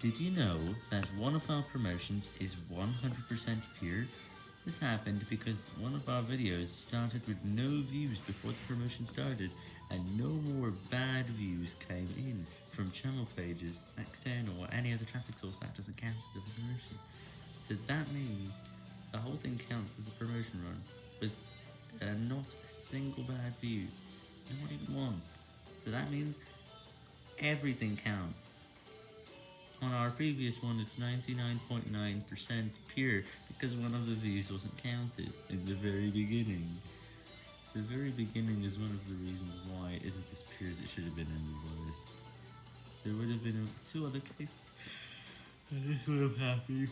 Did you know that one of our promotions is 100% pure? This happened because one of our videos started with no views before the promotion started, and no more bad views came in from channel pages, external, or any other traffic source that doesn't count as a promotion. So that means the whole thing counts as a promotion run, with uh, not a single bad view, not even one. So that means everything counts. On our previous one, it's 99.9% .9 pure because one of the views wasn't counted in the very beginning. The very beginning is one of the reasons why it isn't as pure as it should have been otherwise. There would have been two other cases, and this would have happened.